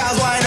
gals whine